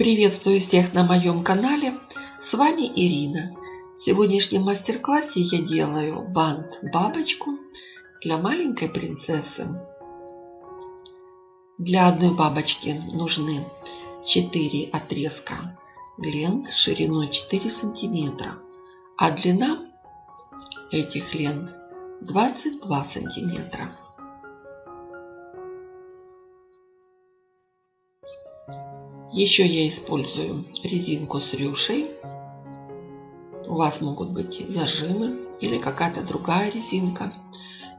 Приветствую всех на моем канале. С вами Ирина. В сегодняшнем мастер-классе я делаю бант-бабочку для маленькой принцессы. Для одной бабочки нужны 4 отрезка лент шириной 4 сантиметра, а длина этих лент 22 сантиметра. Еще я использую резинку с рюшей. У вас могут быть зажимы или какая-то другая резинка.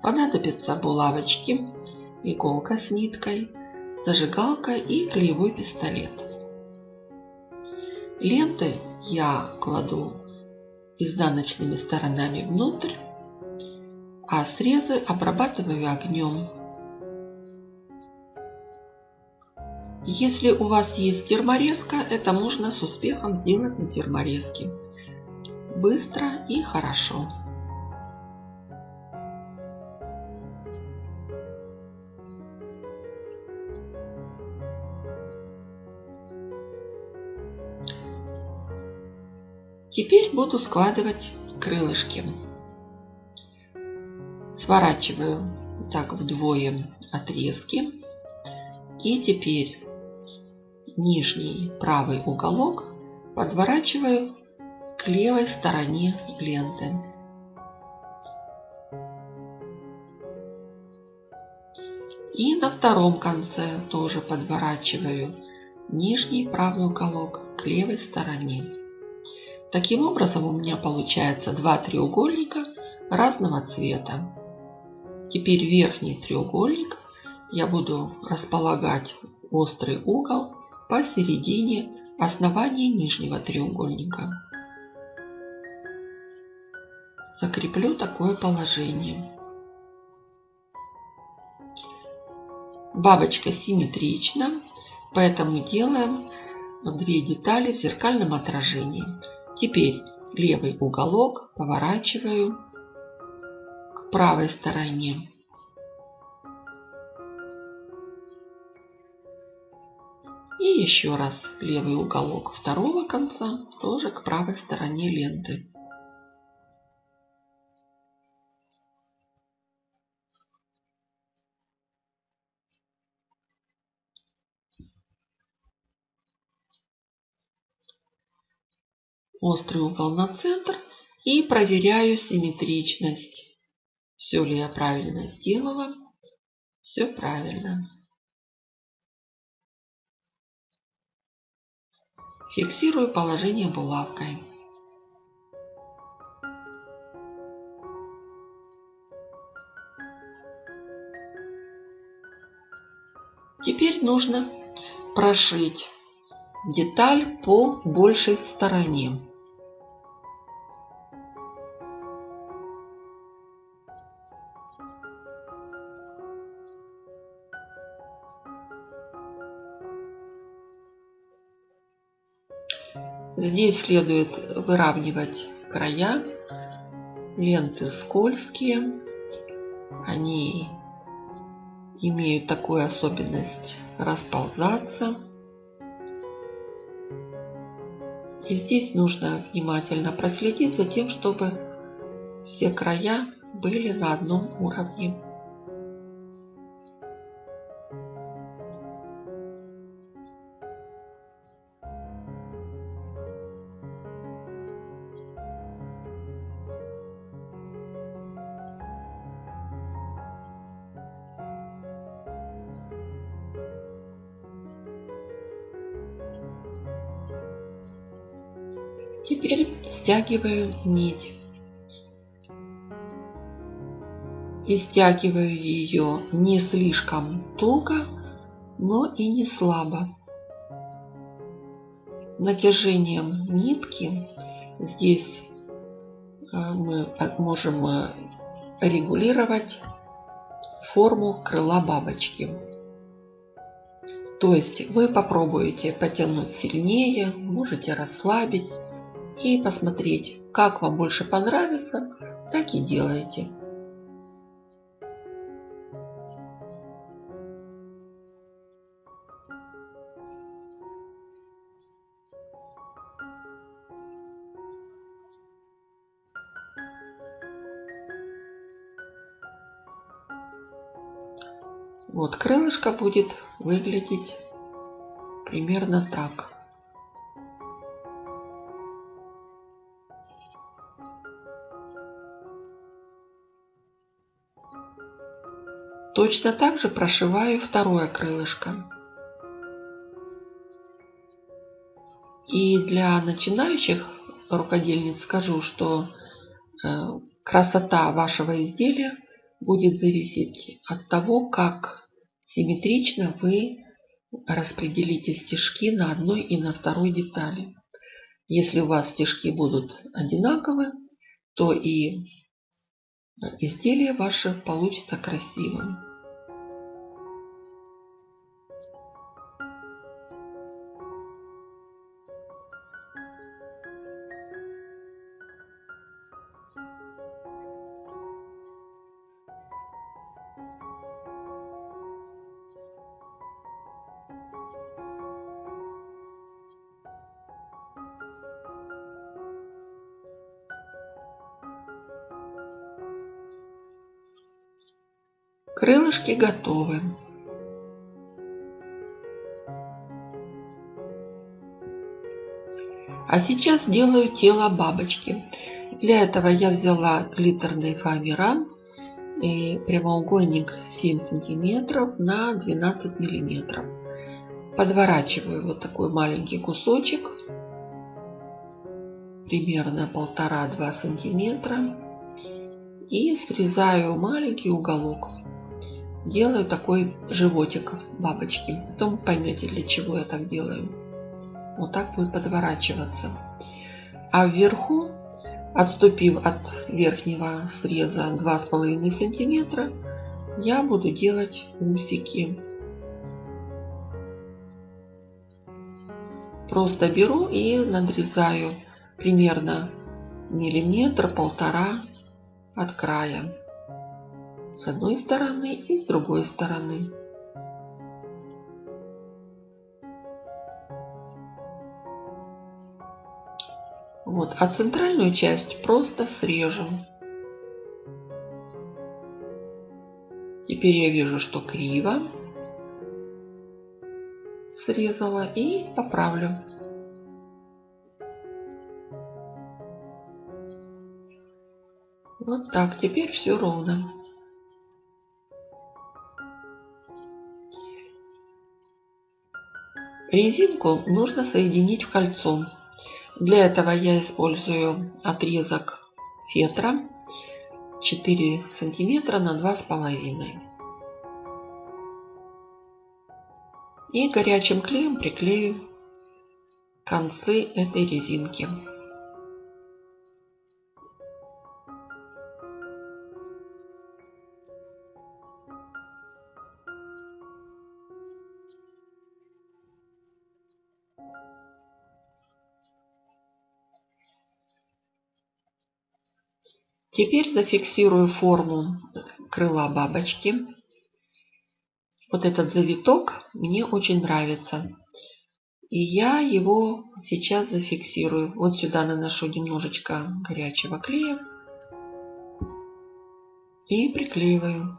Понадобятся булавочки, иголка с ниткой, зажигалка и клеевой пистолет. Ленты я кладу изнаночными сторонами внутрь, а срезы обрабатываю огнем Если у вас есть терморезка, это можно с успехом сделать на терморезке. Быстро и хорошо. Теперь буду складывать крылышки. Сворачиваю так вдвое отрезки. И теперь нижний правый уголок подворачиваю к левой стороне ленты. И на втором конце тоже подворачиваю нижний правый уголок к левой стороне. Таким образом у меня получается два треугольника разного цвета. Теперь верхний треугольник я буду располагать острый угол посередине основания нижнего треугольника. Закреплю такое положение. Бабочка симметрична, поэтому делаем две детали в зеркальном отражении. Теперь левый уголок поворачиваю к правой стороне. Еще раз левый уголок второго конца тоже к правой стороне ленты. Острый угол на центр и проверяю симметричность. Все ли я правильно сделала? Все правильно. Фиксирую положение булавкой. Теперь нужно прошить деталь по большей стороне. Здесь следует выравнивать края. Ленты скользкие. Они имеют такую особенность расползаться. И здесь нужно внимательно проследить за тем, чтобы все края были на одном уровне. Теперь стягиваю нить. И стягиваю ее не слишком туго, но и не слабо. Натяжением нитки здесь э, мы можем э, регулировать форму крыла бабочки. То есть вы попробуете потянуть сильнее, можете расслабить и посмотреть, как вам больше понравится, так и делайте. Вот крылышко будет выглядеть примерно так. Точно так же прошиваю второе крылышко. И для начинающих рукодельниц скажу, что э, красота вашего изделия будет зависеть от того, как симметрично вы распределите стежки на одной и на второй детали. Если у вас стежки будут одинаковы, то и изделие ваше получится красивым. Крылышки готовы. А сейчас делаю тело бабочки. Для этого я взяла глиттерный фоамиран и прямоугольник 7 сантиметров на 12 миллиметров. Подворачиваю вот такой маленький кусочек, примерно полтора-два сантиметра и срезаю маленький уголок делаю такой животик бабочки. Потом поймете, для чего я так делаю. Вот так будет подворачиваться. А вверху, отступив от верхнего среза 2,5 сантиметра, я буду делать усики. Просто беру и надрезаю примерно миллиметр-полтора от края с одной стороны и с другой стороны. Вот, а центральную часть просто срежем. Теперь я вижу, что криво срезала и поправлю. Вот так, теперь все ровно. Резинку нужно соединить в кольцо. Для этого я использую отрезок фетра 4 сантиметра на 2,5. И горячим клеем приклею концы этой резинки. Теперь зафиксирую форму крыла бабочки. Вот этот завиток мне очень нравится. И я его сейчас зафиксирую. Вот сюда наношу немножечко горячего клея. И приклеиваю.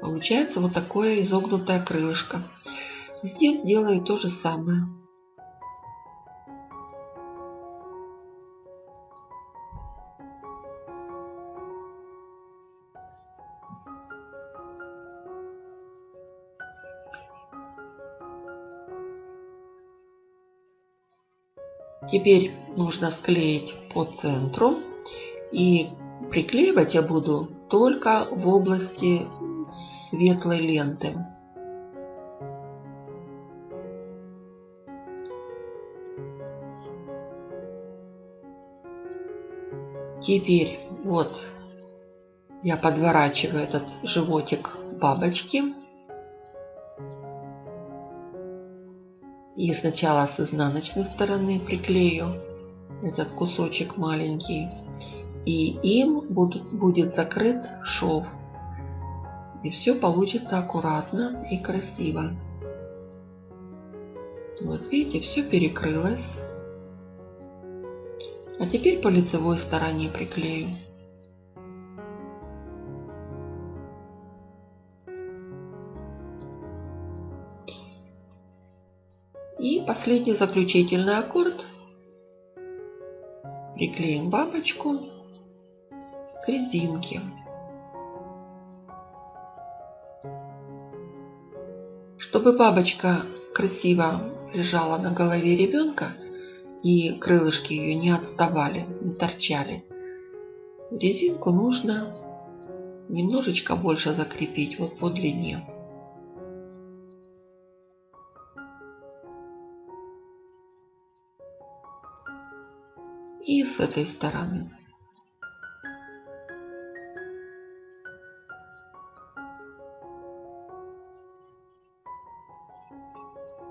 Получается вот такое изогнутое крылышко. Здесь делаю то же самое. Теперь нужно склеить по центру. И приклеивать я буду только в области светлой ленты. Теперь вот я подворачиваю этот животик бабочки. И сначала с изнаночной стороны приклею этот кусочек маленький. И им будут, будет закрыт шов. И все получится аккуратно и красиво. Вот видите, все перекрылось. А теперь по лицевой стороне приклею. И последний заключительный аккорд. Приклеим бабочку к резинке. Чтобы бабочка красиво лежала на голове ребенка и крылышки ее не отставали, не торчали, резинку нужно немножечко больше закрепить вот по длине. И с этой стороны.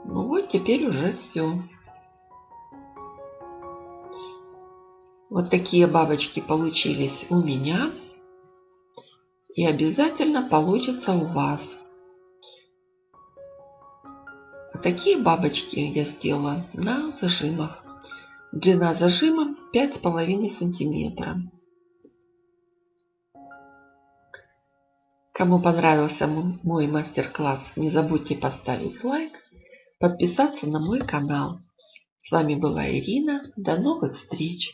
Ну вот теперь уже все. Вот такие бабочки получились у меня. И обязательно получится у вас. А такие бабочки я сделала на зажимах. Длина зажима 5,5 сантиметра. Кому понравился мой мастер-класс, не забудьте поставить лайк, подписаться на мой канал. С вами была Ирина. До новых встреч!